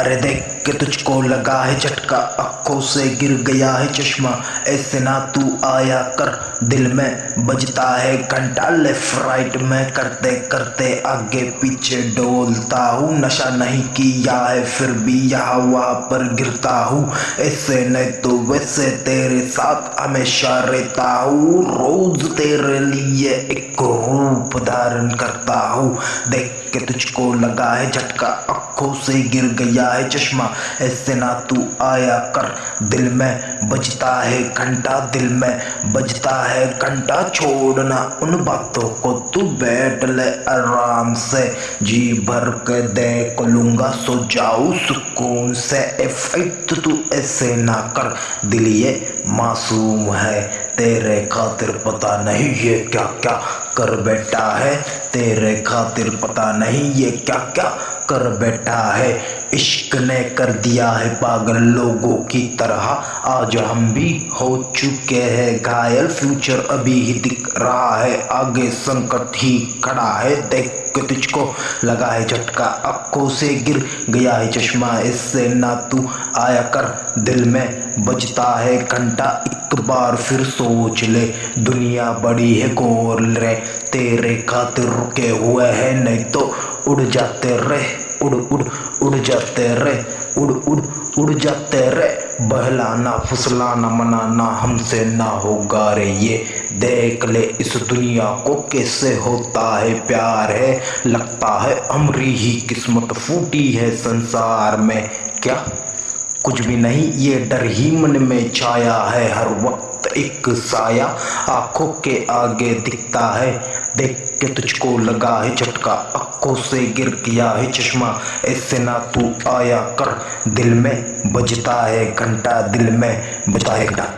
अरे देख के तुझको लगा है झटका, आँखों से गिर गया है चश्मा। ऐसे ना तू आया कर, दिल में बजता है घंटा। लेफ़्ट राइट में करते करते आगे पीछे डोलता हूँ। नशा नहीं किया है, फिर भी यहाँ वहाँ पर गिरता हूँ। ऐसे नहीं तो वैसे तेरे साथ हमेशा रहता हूँ। रोज तेरे लिए एक रूप धारण करता हूँ। देख के तुझको लगा है झटका, आँखों से गिर गया है चश्मा, ऐसे ना तू आया कर। दिल में बजता है घंटा, दिल में बजता है घंटा। छोड़ना उन बातों को तू बैठ ले आराम से। जी भर के देख लूँगा, सो जाऊ सुकून से। इफ़ेक्ट तू ऐसे ना कर। दिल ये मासूम है, तेरे खातिर पता नहीं ये क्या क्या कर बैठा है। तेरे खातिर पता नहीं ये क्या क्या कर बैठा है। इश्क ने कर दिया है पागल लोगों की तरह। आज हम भी हो चुके हैं घायल। फ्यूचर अभी ही दिख रहा है। आगे संकट ही खड़ा है। देख के तुझको लगा है झटका, आँखों से गिर गया है चश्मा। इससे ना तू आया कर, दिल में बजता है घंटा। एक बार फिर सोच ले, दुनिया बड़ी है गोर रे। तेरे खातिर रुके हुए हैं, नहीं तो उड़ जाते रहे उड़ उड़ उड़ जाते रे। उड़ उड़ उड़ जाते रे। बहलाना, फुसलाना, मनाना हमसे ना होगा रे ये। देख ले, इस दुनिया को कैसे होता है प्यार है, लगता है अमरी ही किस्मत फूटी है संसार में। क्या? कुछ भी नहीं, ये डर ही मन में छाया है, हर वक्त एक साया आँखों के आगे दिखता है। देख के तुझको लगा है झटका, आँखों से गिर गया है चश्मा। ऐसे ना तू आया कर, दिल में बजता है घंटा, दिल में बजता है घंटा।